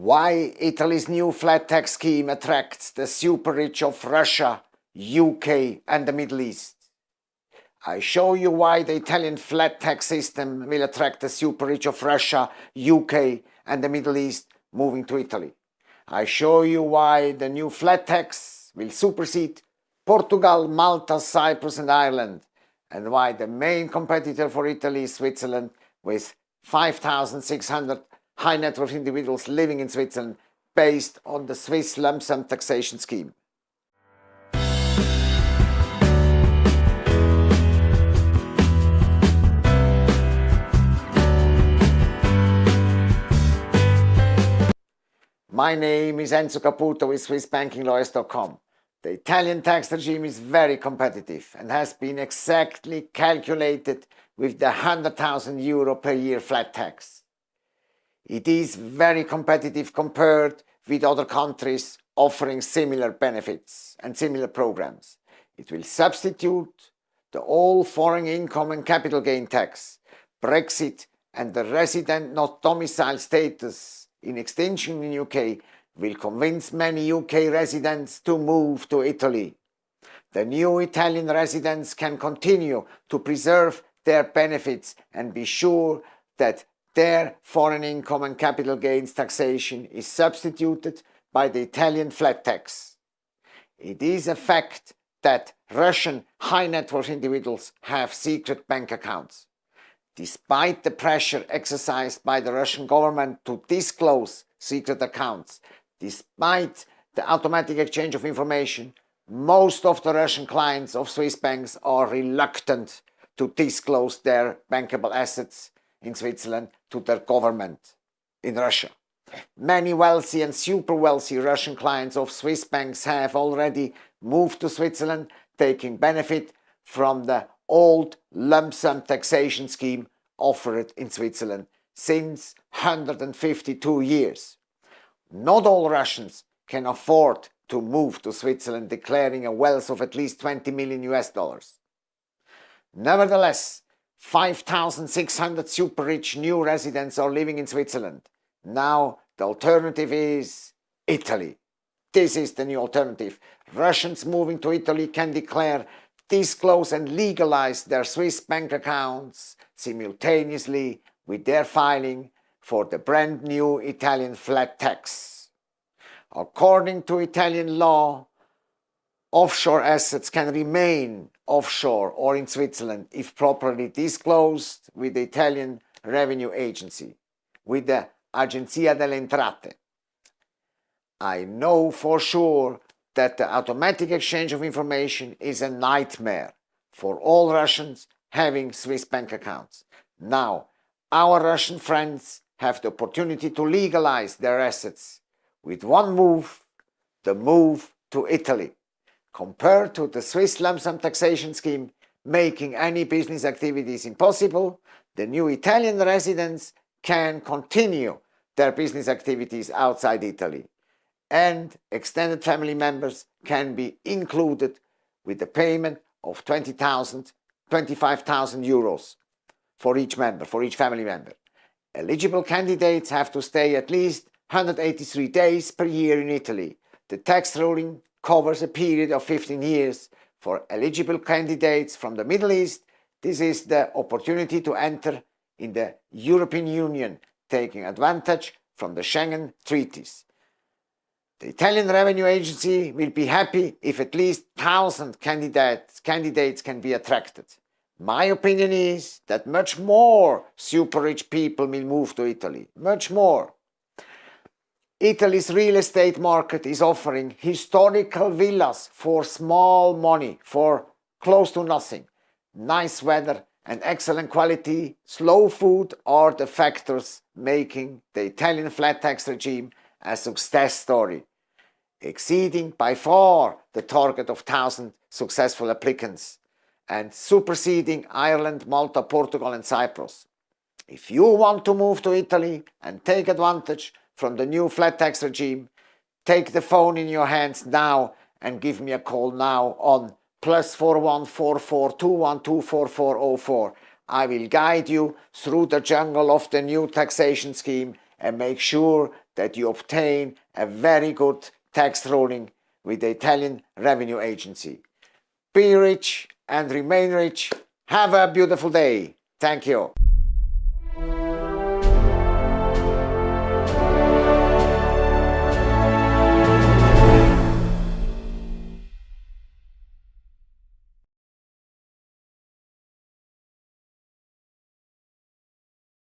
Why Italy's new flat tax scheme attracts the super rich of Russia, UK and the Middle East. I show you why the Italian flat tax system will attract the super rich of Russia, UK and the Middle East moving to Italy. I show you why the new flat tax will supersede Portugal, Malta, Cyprus and Ireland and why the main competitor for Italy is Switzerland with 5,600 high net worth individuals living in Switzerland based on the Swiss lump sum taxation scheme. My name is Enzo Caputo with SwissBankingLawyers.com. The Italian tax regime is very competitive and has been exactly calculated with the 100,000 euro per year flat tax. It is very competitive compared with other countries offering similar benefits and similar programs. It will substitute the all foreign income and capital gain tax, Brexit and the resident not domicile status in extension in UK will convince many UK residents to move to Italy. The new Italian residents can continue to preserve their benefits and be sure that their foreign income and capital gains taxation is substituted by the Italian flat tax. It is a fact that Russian high net worth individuals have secret bank accounts despite the pressure exercised by the Russian government to disclose secret accounts, despite the automatic exchange of information, most of the Russian clients of Swiss banks are reluctant to disclose their bankable assets in Switzerland to their government in Russia. Many wealthy and super wealthy Russian clients of Swiss banks have already moved to Switzerland, taking benefit from the old lump sum taxation scheme offered in Switzerland since 152 years. Not all Russians can afford to move to Switzerland declaring a wealth of at least 20 million US dollars. Nevertheless, 5,600 super rich new residents are living in Switzerland. Now the alternative is Italy. This is the new alternative. Russians moving to Italy can declare disclose and legalize their Swiss bank accounts simultaneously with their filing for the brand new Italian flat tax. According to Italian law, offshore assets can remain offshore or in Switzerland if properly disclosed with the Italian Revenue Agency, with the Agenzia delle Entrate. I know for sure that the automatic exchange of information is a nightmare for all Russians having Swiss bank accounts. Now, our Russian friends have the opportunity to legalize their assets with one move, the move to Italy. Compared to the Swiss lump sum taxation scheme making any business activities impossible, the new Italian residents can continue their business activities outside Italy and extended family members can be included with the payment of 20,000, 25,000 euros for each member, for each family member. Eligible candidates have to stay at least 183 days per year in Italy. The tax ruling covers a period of 15 years. For eligible candidates from the Middle East, this is the opportunity to enter in the European Union, taking advantage from the Schengen treaties. The Italian Revenue Agency will be happy if at least 1000 candidates, candidates can be attracted. My opinion is that much more super rich people will move to Italy, much more. Italy's real estate market is offering historical villas for small money, for close to nothing. Nice weather and excellent quality, slow food are the factors making the Italian flat tax regime a success story, exceeding by far the target of 1,000 successful applicants and superseding Ireland, Malta, Portugal and Cyprus. If you want to move to Italy and take advantage from the new flat tax regime, take the phone in your hands now and give me a call now on plus 414421244404. I will guide you through the jungle of the new taxation scheme and make sure that you obtain a very good tax ruling with the Italian Revenue Agency. Be rich and remain rich. Have a beautiful day. Thank you.